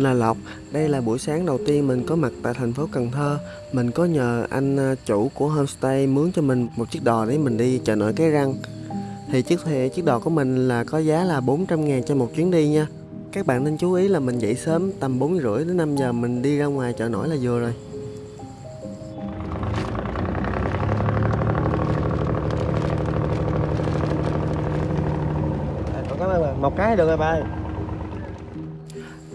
Mình là Lộc. Đây là buổi sáng đầu tiên mình có mặt tại thành phố Cần Thơ. Mình có nhờ anh à, chủ của homestay mướn cho mình một chiếc đò để mình đi chợ nổi Cái Răng. Thì chiếc thì chiếc đò của mình là có giá là 400 ngàn cho một chuyến đi nha. Các bạn nên chú ý là mình dậy sớm tầm 4 rưỡi đến 5 giờ, mình đi ra ngoài chợ nổi là vừa rồi. cảm ơn bà. một cái được rồi bà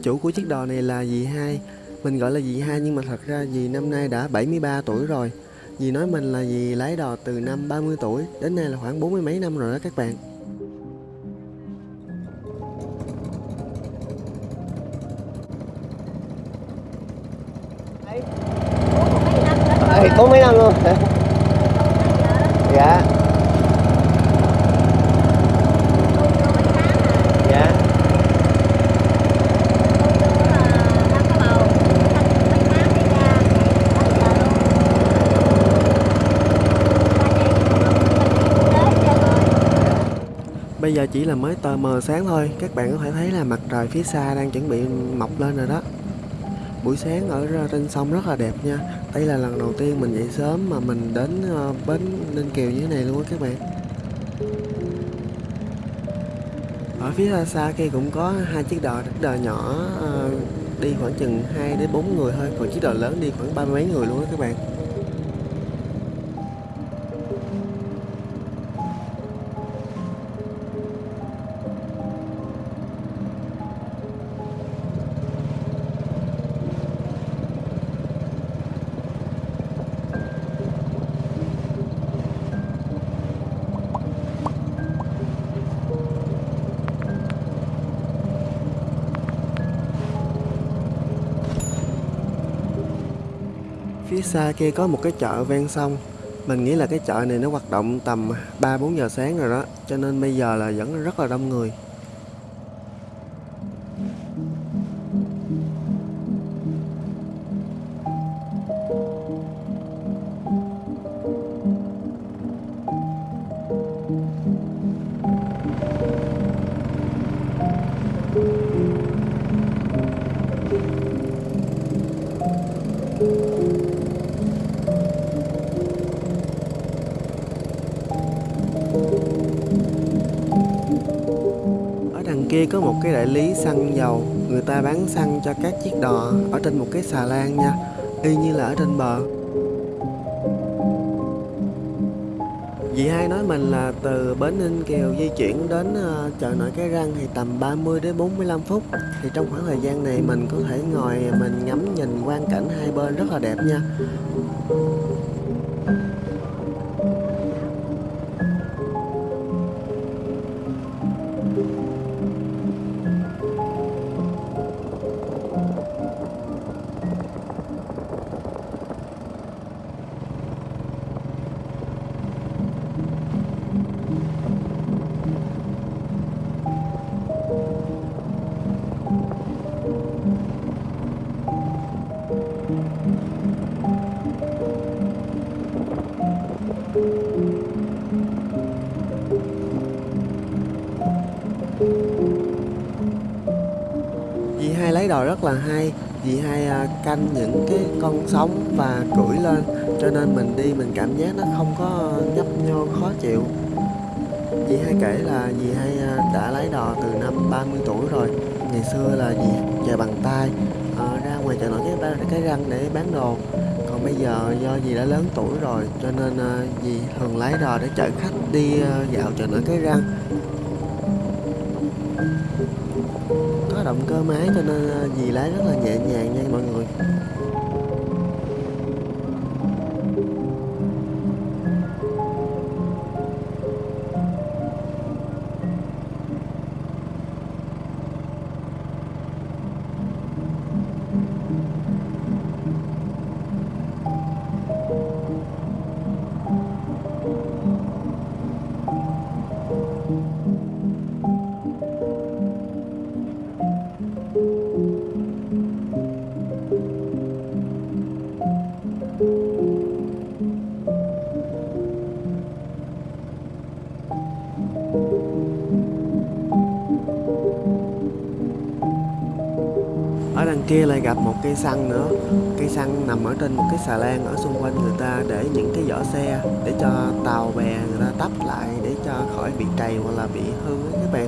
Chủ của chiếc đò này là dì hai. Mình gọi là dì hai nhưng mà thật ra dì năm nay đã 73 tuổi rồi. Dì nói mình là dì lái đò từ năm 30 tuổi, đến nay là khoảng 40 mấy năm rồi đó các bạn. Ê, có mấy năm luôn dạ dạ Bây giờ chỉ là mới tờ mờ sáng thôi, các bạn có thể thấy là mặt trời phía xa đang chuẩn bị mọc lên rồi đó. Buổi sáng ở trên sông rất là đẹp nha. Đây là lần đầu tiên mình dậy sớm mà mình đến ờ, bến Ninh Kiều như thế này luôn á các bạn. Ở phía xa xa kia cũng có hai chiếc đò, đò nhỏ ờ, đi khoảng chừng 2 đến 4 người thôi, còn chiếc đò lớn đi khoảng ba mươi mấy người luôn đó các bạn. Phía xa kia có một cái chợ ven sông. Mình nghĩ là cái chợ này nó hoạt động tầm 3-4 giờ sáng rồi đó, cho nên bây giờ là vẫn rất là đông người. Lý xăng dầu, người ta bán xăng cho các chiếc đò ở trên một cái xà lan nha, y như là ở trên bờ. Dì hai nói mình là từ bến Ninh Kiều di chuyển đến ờ, chợ nổi Cái Răng thì tầm 30 đến 45 phút. Thì trong khoảng thời gian này mình có thể ngồi mình ngắm nhìn quang cảnh hai bên rất là đẹp nha. Hai lấy đò rất là hay vì hai à, canh những cái con sóng và cưỡi lên Cho nên mình đi mình cảm giác nó không có nhấp nhô khó chịu. Dì hai kể là dì hai à, đã lấy đò từ năm 30 tuổi rồi Ngày xưa là dì chạy bằng tay à, Ra ngoài chợ nổi cái, cái răng để bán đồ. Còn bây giờ do dì đã lớn tuổi rồi Cho nên à, dì thường lấy đò để chở khách đi à, dạo chợ nổi cái răng. Động cơ máy cho nên ờ, dì lái rất là nhẹ nhàng nha mọi người. Kia lại gặp một cây xăng nữa. Cây xăng nằm ở trên một cái xà lan ở xung quanh người ta để những cái vỏ xe để cho tàu bè người ta tấp lại để cho khỏi bị trầy hoặc là bị hư các bạn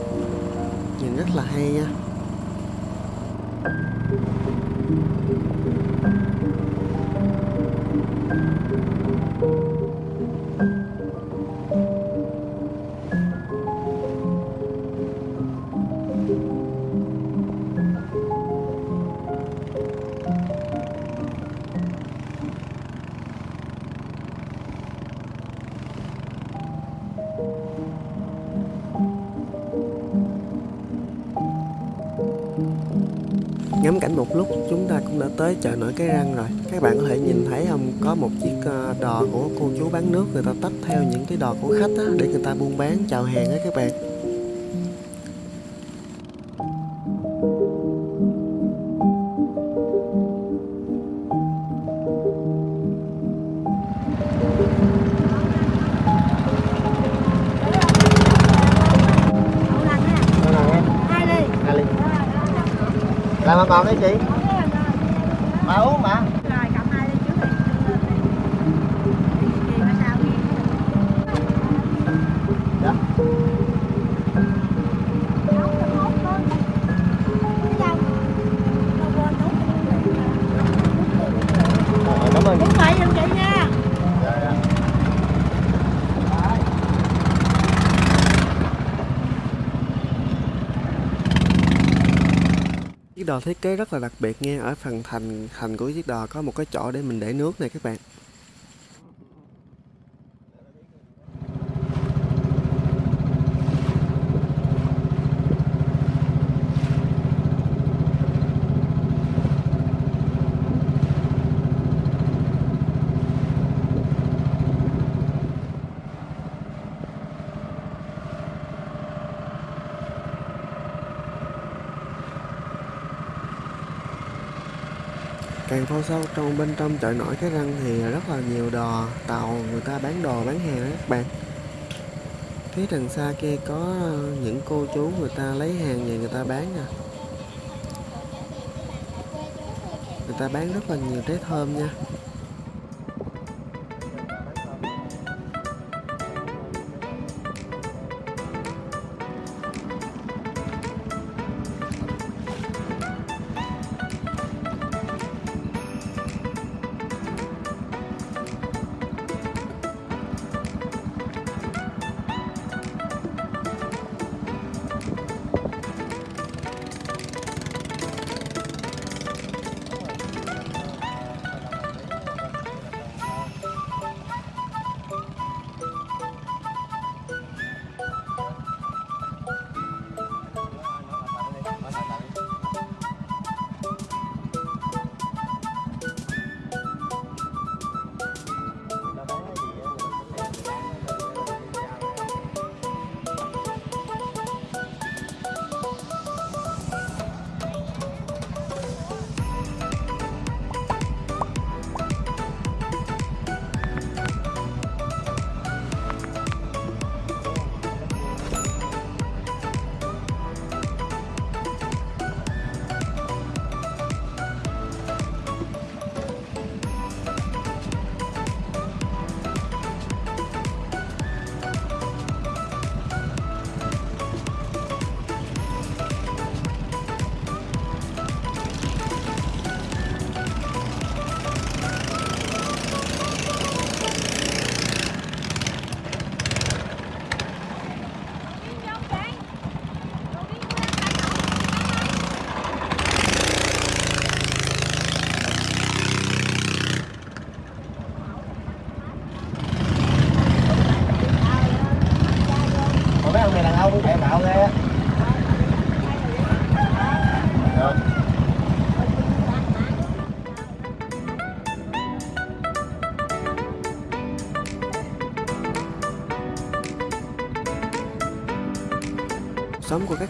nhìn rất là hay nha. Ngắm cảnh một lúc chúng ta cũng đã tới chợ nổi cái răng rồi. Các bạn có thể nhìn thấy không có một chiếc ờ, đò của cô chú bán nước người ta tách theo những cái đò của khách á, để người ta buôn bán chào hàng á các bạn. Làm còn đấy chị? Mà uống mà. Chiếc đò thiết kế rất là đặc biệt nha ở phần thành thành của chiếc đò có một cái chỗ để mình để nước này các bạn. Càng vô sâu trong bên trong chợ nổi, cái răng thì rất là nhiều đò, tàu người ta bán đồ, bán hàng đó các bạn. Phía đằng xa kia có ờ, những cô chú người ta lấy hàng về người ta bán nè. Người ta bán rất là nhiều trái thơm nha.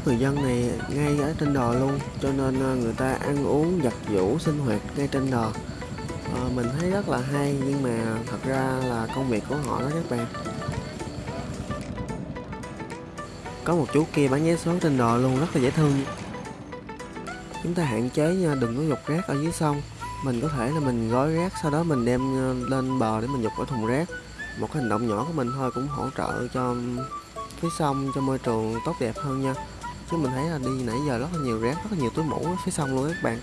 Người dân này ngay ở trên đò luôn cho nên ờ, người ta ăn uống giặt giũ sinh hoạt ngay trên đò. À, mình thấy rất là hay nhưng mà thật ra là công việc của họ đó các bạn. Có một chú kia bán vé số trên đò luôn rất là dễ thương. Chúng ta hạn chế nha đừng có dục rác ở dưới sông. Mình có thể là mình gói rác sau đó mình đem ờ, lên bờ để mình dục ở thùng rác. Một cái hành động nhỏ của mình thôi cũng hỗ trợ cho cái sông cho môi trường tốt đẹp hơn nha chứ mình thấy là đi nãy giờ rất là nhiều rác, rất là nhiều túi mũ ở phía sông luôn các bạn.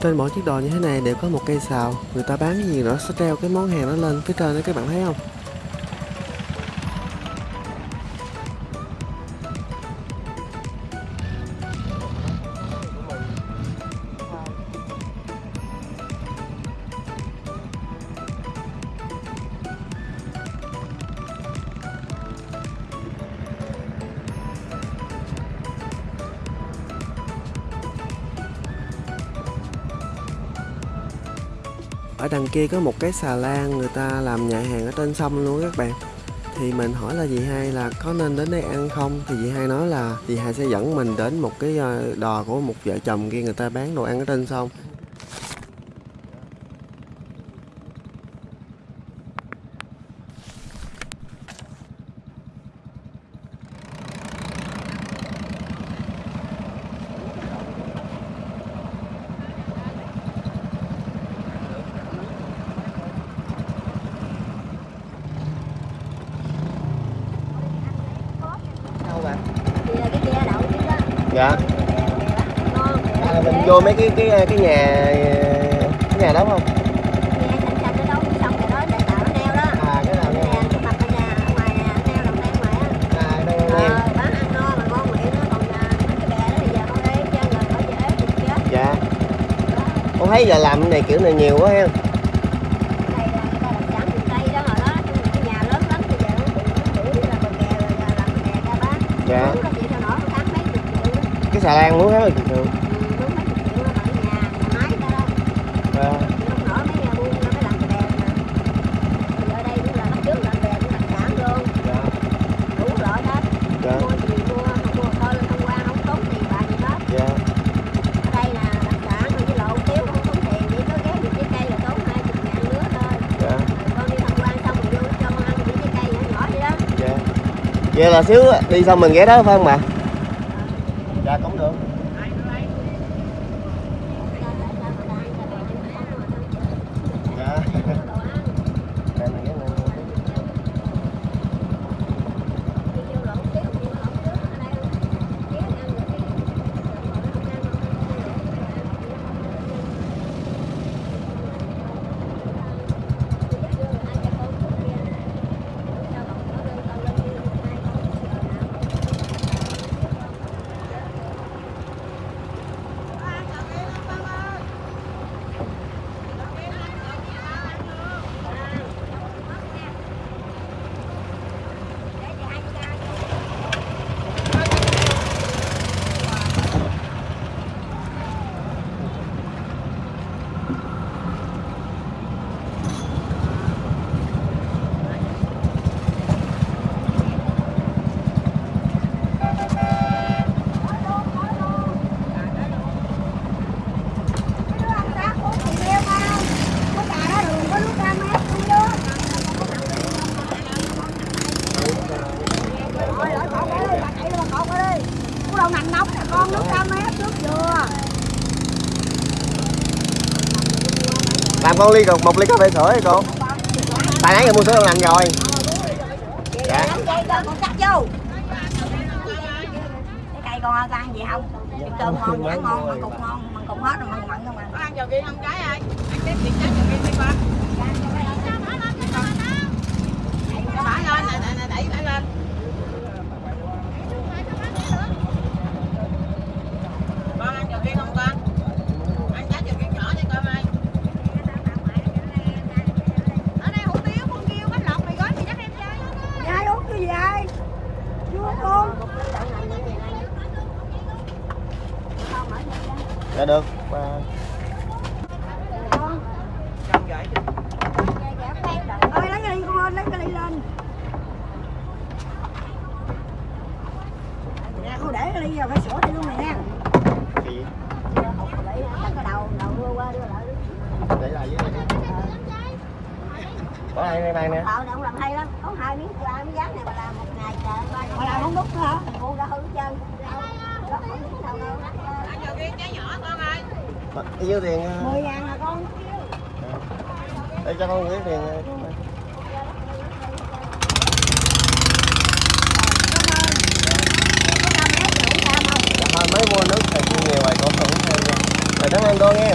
Trên mỗi chiếc đò như thế này đều có một cây xào. Người ta bán cái gì đó sẽ treo cái món hàng đó lên phía trên đó, các bạn thấy không? Ở đằng kia có một cái xà lan, người ta làm nhà hàng ở trên sông luôn các bạn. Thì mình hỏi là dì hai là có nên đến đây ăn không? Thì dì hai nói là dì hai sẽ dẫn mình đến một cái ờ, đò của một vợ chồng kia, người ta bán đồ ăn ở trên sông đâu bạn Thì là cái kia đậu chứ đó dạ ngon à, mình vô mấy cái cái cái nhà cái nhà đó không Nghe xanh xanh nó đâu xong rồi đó để tạo nó neo đó à cái nào Nè, nha cái mặt ở nhà ở ngoài nè, neo đồng neo ngoài á à đây Ờ, nghe bán ăn no mà ngon miệng đó còn à, cái bè đó dạ. Giờ mình vô mấy cái cái dễ nhà, cái nhà đó à, à, dạ. con thấy giờ làm cái này kiểu này nhiều quá ha đây là người ta làm sẵn trên cây đó hồi đó cái nhà lớn lắm bây giờ nó bị nó đuổi là bờ kè rồi giờ làm bờ kè ra bán dạ Mướn nó chịu sao nổi một tháng mấy chục triệu đó cái xà lan muốn hết rồi thường thường Ừ, mướn mấy chục triệu đó à, dạ đủ loại hết dạ dạ dạ vậy đó dạ vậy là xíu đi xong mình ghé đó phải không bà dạ cũng được dạ Đây, mình ghé lên. đâu nằm nóng nè con nước cam mét trước chưa làm con ly một ly cà phê sữa đi cô tại nãy giờ mua sữa đậu nành rồi dạ con cắt vô cái cây con ăn gì không cái cơm ngon chả ngon mà cục ngon mà cục hết rồi mặn mặn không Có à ăn trầu kia không trái ơi? Ăn cái việc trái trầu kia đi con. Bả lên, nè, nè, nè, đẩy bả lên. Con ăn trầu kia không con? Ăn trái trầu kia nhỏ đi con ơi. Ở đây hủ tiếu, con kêu bánh lọc mì gói mì dắt em chơi. ai uống cái gì ai chưa con dạ được Ba- ơi lấy cái ly con ơi lấy cái ly lên nè không để cái ly vào phải sửa đi luôn nè nha gì này bỏ hai này bàn nè Ờ, ông làm hay lắm. Có hai miếng làm cái dáng này mà làm một ngày trời ba. Mà làm không đúc hả? Cô đã hư trơn. Đó, không biết đâu đâu. Ăn cho viên trái nhỏ con ơi. Bao nhiêu tiền ờ, 10 ngàn là con. để cho con gửi tiền ờ, thôi mới mua nước thì nhiều rồi con không nha rồi cảm ơn con nghe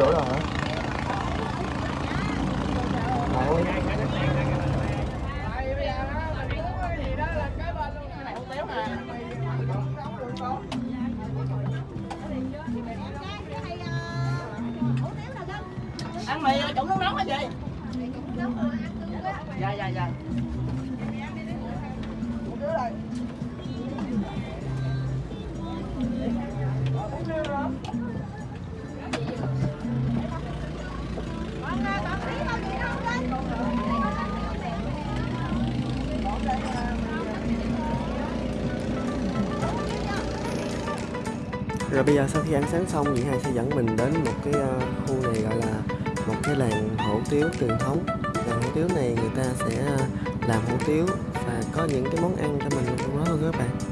ủa lấy đuổi rồi hả Bạn đi. Ăn mì trụng nước nóng hả chị? Dạ dạ dạ. Rồi bây giờ sau khi ăn sáng xong chị hai sẽ dẫn mình đến một cái ờ, khu này gọi là một cái làng hủ tiếu truyền thống. Làng hủ tiếu này người ta sẽ ờ, làm hủ tiếu và có những cái món ăn cho mình trong đó luôn các bạn.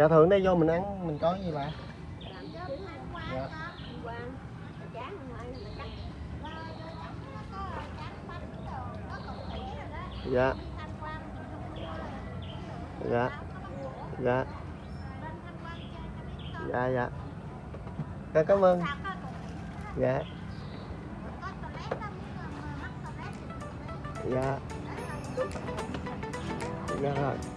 Dạ thường đây vô mình ăn mình có gì bà dạ. Dạ. Dạ. Dạ. Dạ dạ. Dạ, cảm ơn. Dạ. Dạ. Dạ rồi.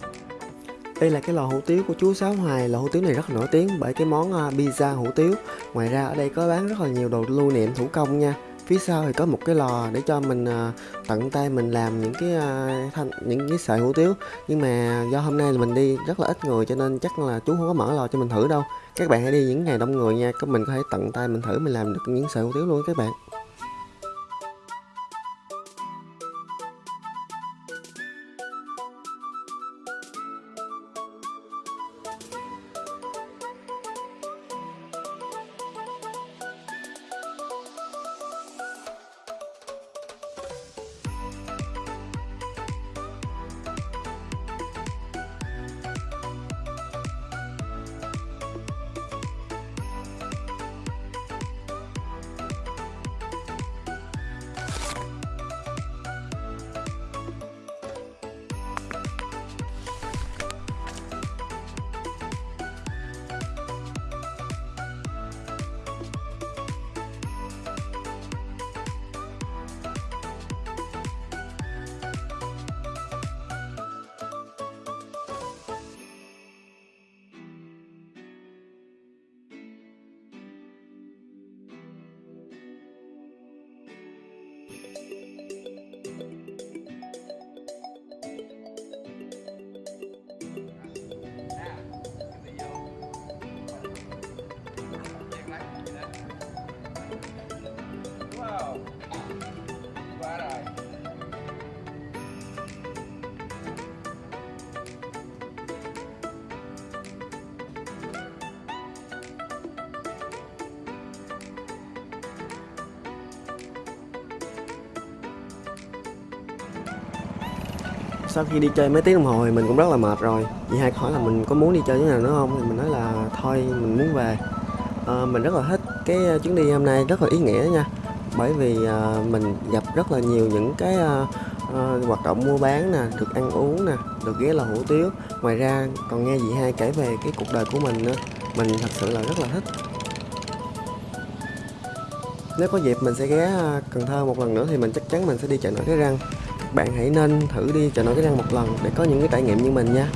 Đây là cái lò hủ tiếu của chú Sáu Hoài. Lò hủ tiếu này rất là nổi tiếng bởi cái món à, pizza hủ tiếu. Ngoài ra ở đây có bán rất là nhiều đồ lưu niệm thủ công nha. Phía sau thì có một cái lò để cho mình à, tận tay mình làm những cái à, thanh, những cái sợi hủ tiếu. Nhưng mà do hôm nay là mình đi rất là ít người cho nên chắc là chú không có mở lò cho mình thử đâu. Các bạn hãy đi những ngày đông người nha Các mình có thể tận tay mình thử mình làm được những sợi hủ tiếu luôn các bạn. Sau khi đi chơi mấy tiếng đồng hồ thì mình cũng rất là mệt rồi. Chị hai hỏi là mình có muốn đi chơi chỗ nào nữa không? Thì mình nói là thôi mình muốn về. À, mình rất là thích cái ờ, chuyến đi hôm nay rất là ý nghĩa nha. Bởi vì à, mình gặp rất là nhiều những cái à, à, hoạt động mua bán nè được ăn uống nè được ghé lò hủ tiếu. Ngoài ra còn nghe chị hai kể về cái cuộc đời của mình nữa mình thật sự là rất là thích. Nếu có dịp mình sẽ ghé Cần Thơ một lần nữa thì mình chắc chắn mình sẽ đi chợ nổi cái răng bạn hãy nên thử đi chợ nổi cái răng một lần để có những cái trải nghiệm như mình nha.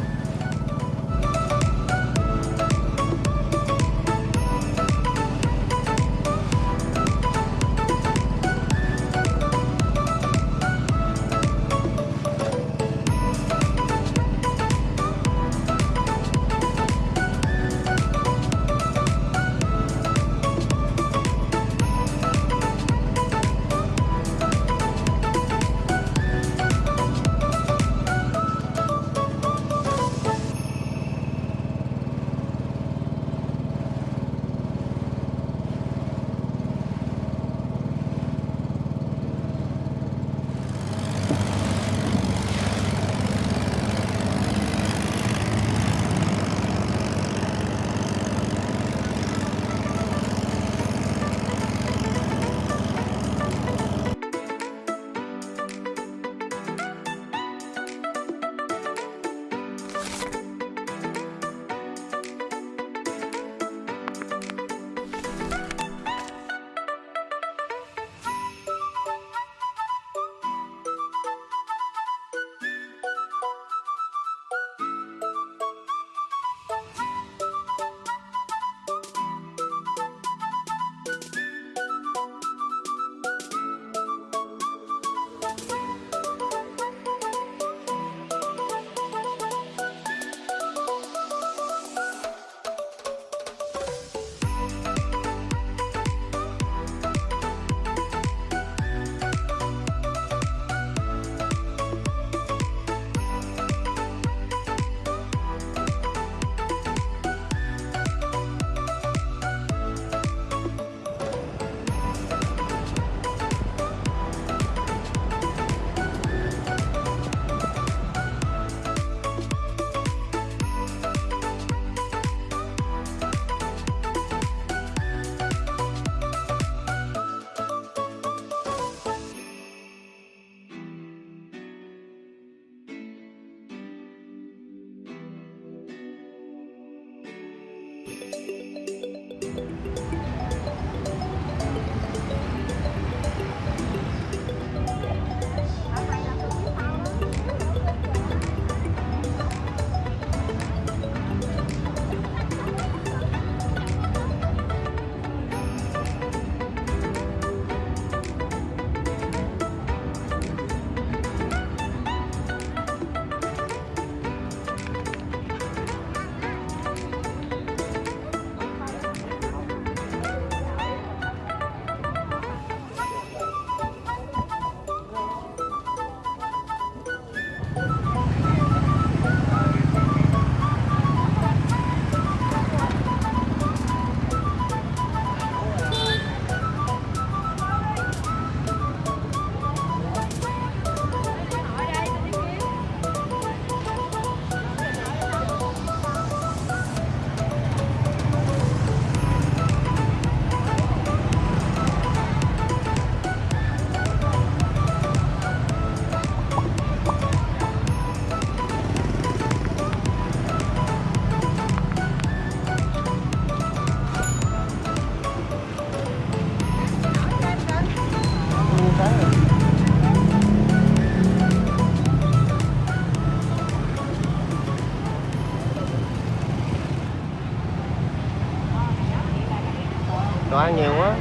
đồ ăn nhiều quá.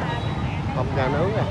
Hộp gà nướng nè